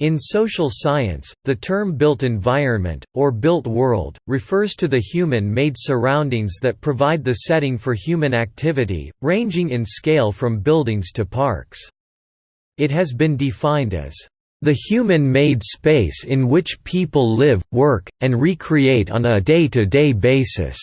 In social science, the term built environment, or built world, refers to the human-made surroundings that provide the setting for human activity, ranging in scale from buildings to parks. It has been defined as the human-made space in which people live, work, and recreate on a day-to-day -day basis.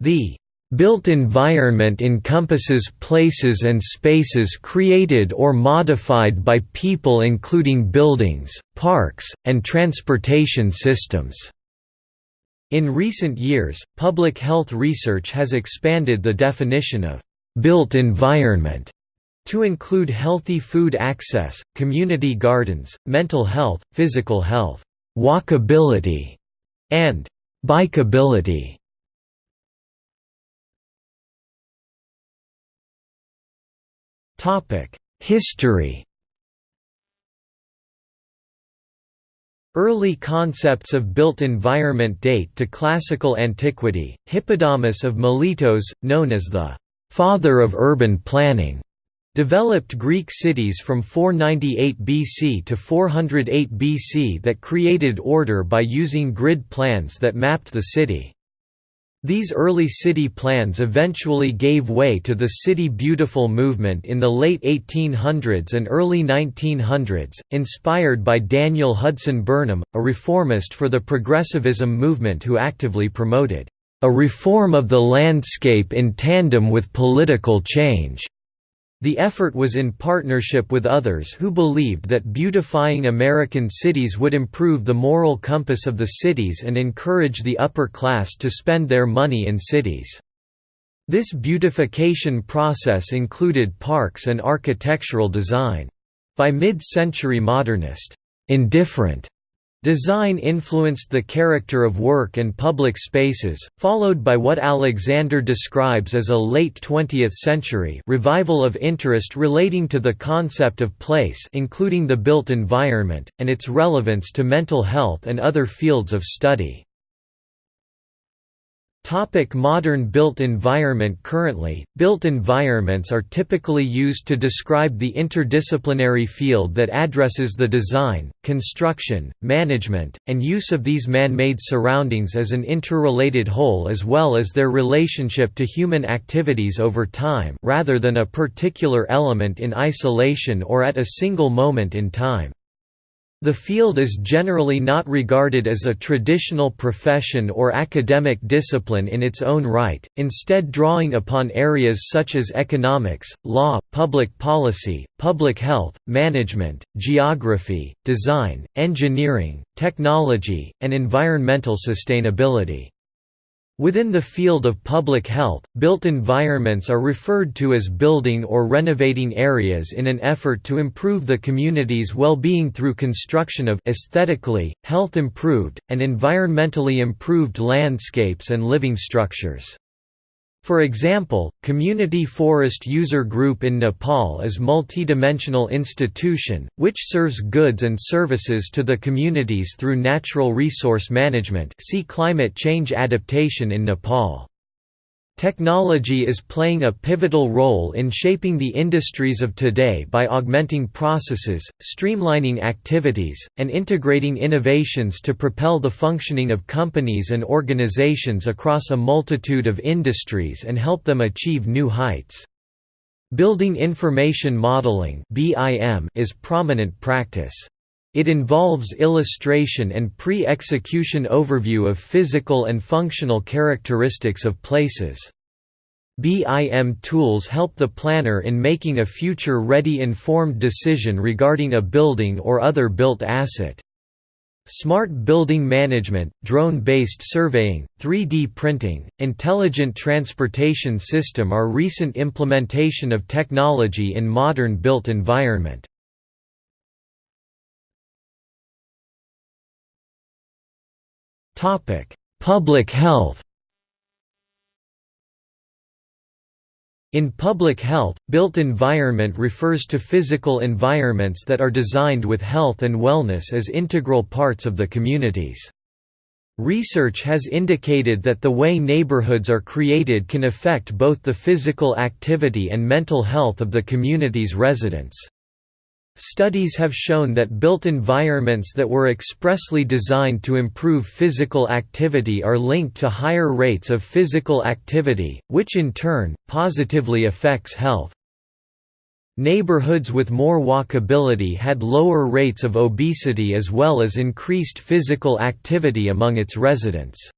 The Built environment encompasses places and spaces created or modified by people including buildings, parks, and transportation systems. In recent years, public health research has expanded the definition of «built environment» to include healthy food access, community gardens, mental health, physical health, walkability, and bikeability. History Early concepts of built environment date to classical antiquity. Hippodamus of Miletos, known as the father of urban planning, developed Greek cities from 498 BC to 408 BC that created order by using grid plans that mapped the city. These early city plans eventually gave way to the City Beautiful movement in the late 1800s and early 1900s, inspired by Daniel Hudson Burnham, a reformist for the progressivism movement who actively promoted a reform of the landscape in tandem with political change. The effort was in partnership with others who believed that beautifying American cities would improve the moral compass of the cities and encourage the upper class to spend their money in cities. This beautification process included parks and architectural design. By mid-century modernist, indifferent Design influenced the character of work and public spaces, followed by what Alexander describes as a late 20th century revival of interest relating to the concept of place including the built environment, and its relevance to mental health and other fields of study. Topic modern built environment Currently, built environments are typically used to describe the interdisciplinary field that addresses the design, construction, management, and use of these man-made surroundings as an interrelated whole as well as their relationship to human activities over time rather than a particular element in isolation or at a single moment in time. The field is generally not regarded as a traditional profession or academic discipline in its own right, instead drawing upon areas such as economics, law, public policy, public health, management, geography, design, engineering, technology, and environmental sustainability. Within the field of public health, built environments are referred to as building or renovating areas in an effort to improve the community's well-being through construction of aesthetically, health improved, and environmentally improved landscapes and living structures. For example, Community Forest User Group in Nepal is multidimensional institution, which serves goods and services to the communities through natural resource management see climate change adaptation in Nepal. Technology is playing a pivotal role in shaping the industries of today by augmenting processes, streamlining activities, and integrating innovations to propel the functioning of companies and organizations across a multitude of industries and help them achieve new heights. Building Information Modeling is prominent practice. It involves illustration and pre-execution overview of physical and functional characteristics of places. BIM tools help the planner in making a future-ready informed decision regarding a building or other built asset. Smart building management, drone-based surveying, 3D printing, intelligent transportation system are recent implementation of technology in modern built environment. Topic: Public health. In public health, built environment refers to physical environments that are designed with health and wellness as integral parts of the communities. Research has indicated that the way neighborhoods are created can affect both the physical activity and mental health of the community's residents. Studies have shown that built environments that were expressly designed to improve physical activity are linked to higher rates of physical activity, which in turn, positively affects health. Neighborhoods with more walkability had lower rates of obesity as well as increased physical activity among its residents.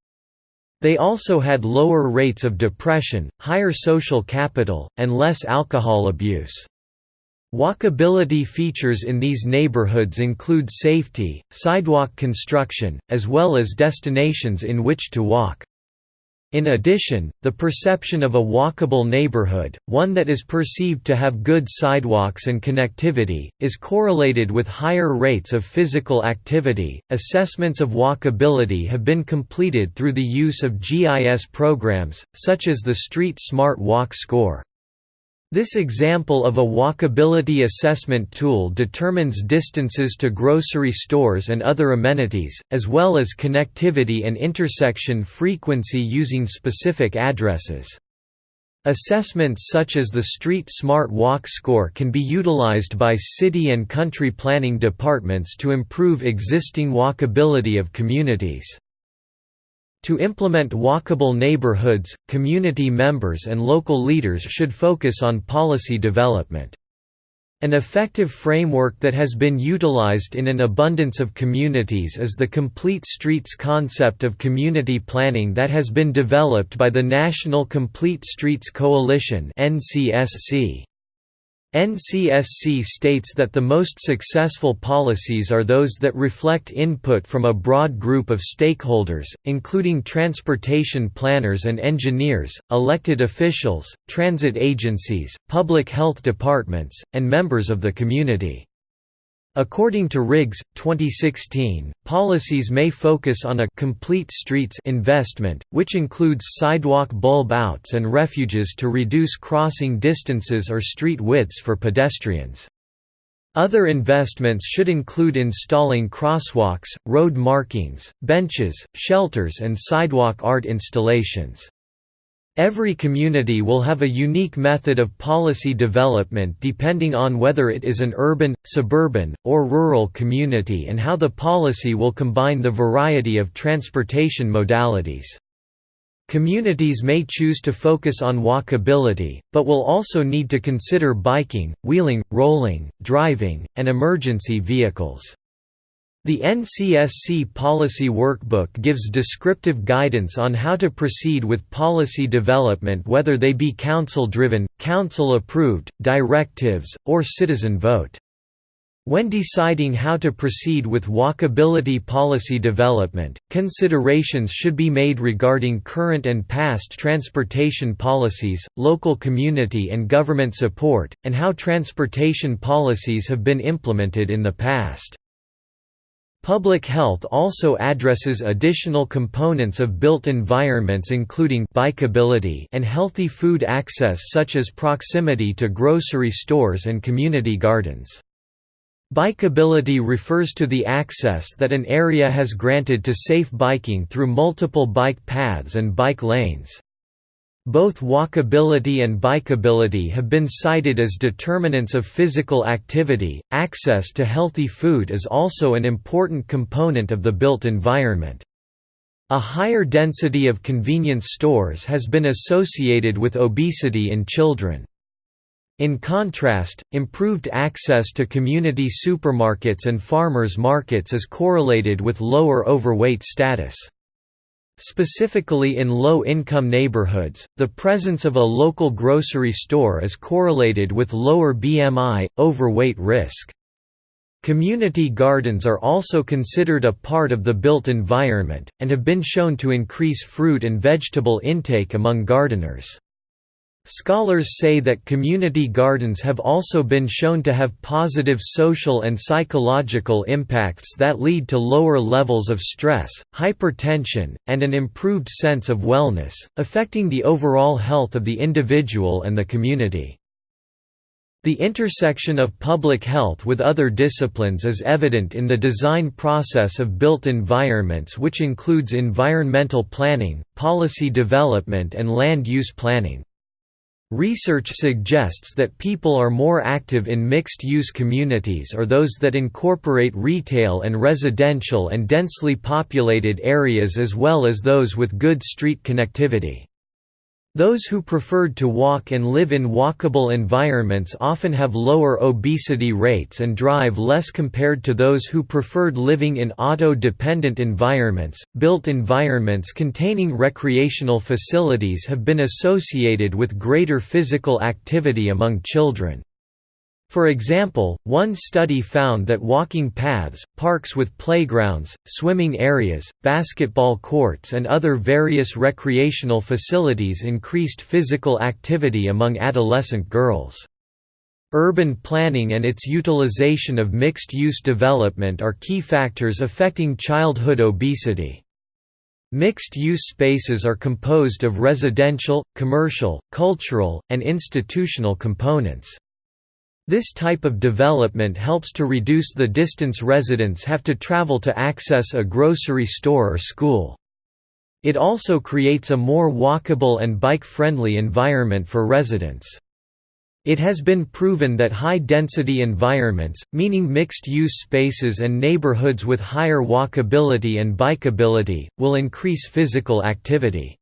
They also had lower rates of depression, higher social capital, and less alcohol abuse. Walkability features in these neighborhoods include safety, sidewalk construction, as well as destinations in which to walk. In addition, the perception of a walkable neighborhood, one that is perceived to have good sidewalks and connectivity, is correlated with higher rates of physical activity. Assessments of walkability have been completed through the use of GIS programs, such as the Street Smart Walk Score. This example of a walkability assessment tool determines distances to grocery stores and other amenities, as well as connectivity and intersection frequency using specific addresses. Assessments such as the Street Smart Walk Score can be utilized by city and country planning departments to improve existing walkability of communities. To implement walkable neighborhoods, community members and local leaders should focus on policy development. An effective framework that has been utilized in an abundance of communities is the Complete Streets concept of community planning that has been developed by the National Complete Streets Coalition NCSC. NCSC states that the most successful policies are those that reflect input from a broad group of stakeholders, including transportation planners and engineers, elected officials, transit agencies, public health departments, and members of the community. According to Riggs, 2016, policies may focus on a complete streets investment, which includes sidewalk bulb outs and refuges to reduce crossing distances or street widths for pedestrians. Other investments should include installing crosswalks, road markings, benches, shelters and sidewalk art installations. Every community will have a unique method of policy development depending on whether it is an urban, suburban, or rural community and how the policy will combine the variety of transportation modalities. Communities may choose to focus on walkability, but will also need to consider biking, wheeling, rolling, driving, and emergency vehicles. The NCSC Policy Workbook gives descriptive guidance on how to proceed with policy development whether they be council-driven, council-approved, directives, or citizen vote. When deciding how to proceed with walkability policy development, considerations should be made regarding current and past transportation policies, local community and government support, and how transportation policies have been implemented in the past. Public health also addresses additional components of built environments including bikeability and healthy food access such as proximity to grocery stores and community gardens. Bikeability refers to the access that an area has granted to safe biking through multiple bike paths and bike lanes. Both walkability and bikeability have been cited as determinants of physical activity. Access to healthy food is also an important component of the built environment. A higher density of convenience stores has been associated with obesity in children. In contrast, improved access to community supermarkets and farmers markets is correlated with lower overweight status. Specifically in low-income neighborhoods, the presence of a local grocery store is correlated with lower BMI, overweight risk. Community gardens are also considered a part of the built environment, and have been shown to increase fruit and vegetable intake among gardeners. Scholars say that community gardens have also been shown to have positive social and psychological impacts that lead to lower levels of stress, hypertension, and an improved sense of wellness, affecting the overall health of the individual and the community. The intersection of public health with other disciplines is evident in the design process of built environments which includes environmental planning, policy development and land use planning. Research suggests that people are more active in mixed-use communities or those that incorporate retail and residential and densely populated areas as well as those with good street connectivity. Those who preferred to walk and live in walkable environments often have lower obesity rates and drive less compared to those who preferred living in auto-dependent environments. Built environments containing recreational facilities have been associated with greater physical activity among children. For example, one study found that walking paths, parks with playgrounds, swimming areas, basketball courts and other various recreational facilities increased physical activity among adolescent girls. Urban planning and its utilization of mixed-use development are key factors affecting childhood obesity. Mixed-use spaces are composed of residential, commercial, cultural, and institutional components. This type of development helps to reduce the distance residents have to travel to access a grocery store or school. It also creates a more walkable and bike-friendly environment for residents. It has been proven that high-density environments, meaning mixed-use spaces and neighborhoods with higher walkability and bikeability, will increase physical activity.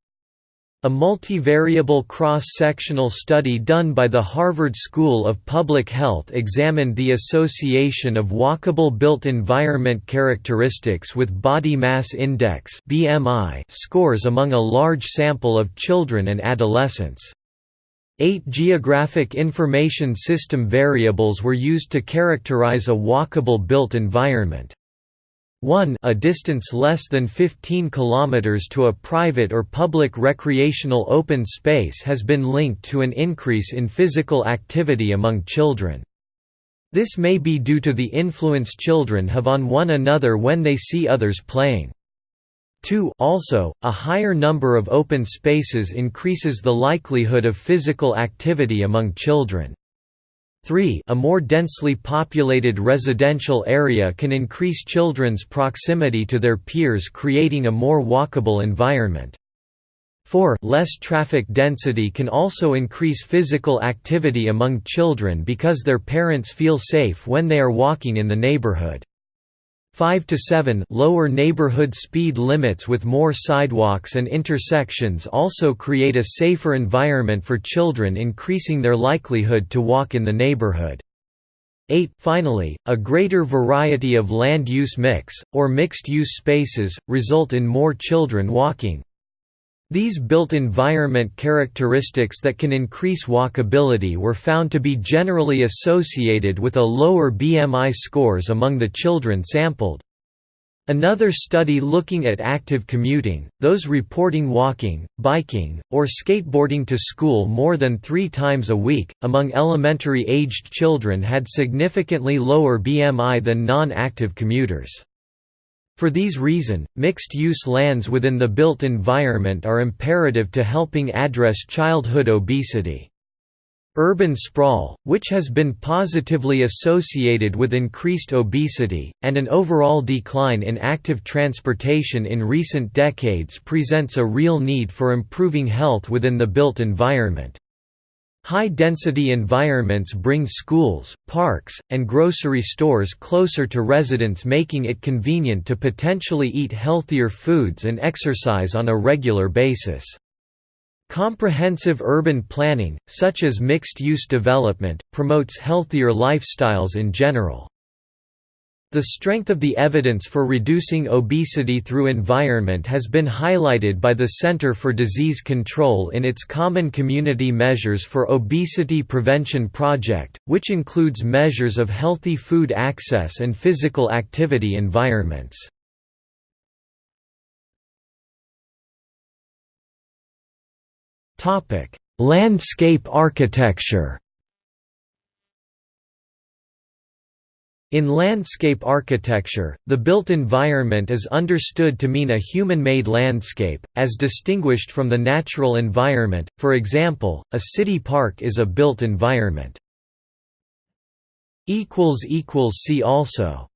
A multivariable cross-sectional study done by the Harvard School of Public Health examined the association of walkable built environment characteristics with body mass index (BMI) scores among a large sample of children and adolescents. Eight geographic information system variables were used to characterize a walkable built environment. 1 a distance less than 15 km to a private or public recreational open space has been linked to an increase in physical activity among children. This may be due to the influence children have on one another when they see others playing. 2 also, a higher number of open spaces increases the likelihood of physical activity among children. 3 a more densely populated residential area can increase children's proximity to their peers creating a more walkable environment. 4 less traffic density can also increase physical activity among children because their parents feel safe when they are walking in the neighborhood. 5 to 7 lower neighborhood speed limits with more sidewalks and intersections also create a safer environment for children increasing their likelihood to walk in the neighborhood. 8 Finally, a greater variety of land use mix, or mixed-use spaces, result in more children walking, these built environment characteristics that can increase walkability were found to be generally associated with a lower BMI scores among the children sampled. Another study looking at active commuting, those reporting walking, biking, or skateboarding to school more than three times a week, among elementary-aged children had significantly lower BMI than non-active commuters. For these reason, mixed-use lands within the built environment are imperative to helping address childhood obesity. Urban sprawl, which has been positively associated with increased obesity, and an overall decline in active transportation in recent decades presents a real need for improving health within the built environment. High-density environments bring schools, parks, and grocery stores closer to residents making it convenient to potentially eat healthier foods and exercise on a regular basis. Comprehensive urban planning, such as mixed-use development, promotes healthier lifestyles in general. The strength of the evidence for reducing obesity through environment has been highlighted by the Center for Disease Control in its Common Community Measures for Obesity Prevention project, which includes measures of healthy food access and physical activity environments. Landscape architecture In landscape architecture, the built environment is understood to mean a human-made landscape, as distinguished from the natural environment, for example, a city park is a built environment. See also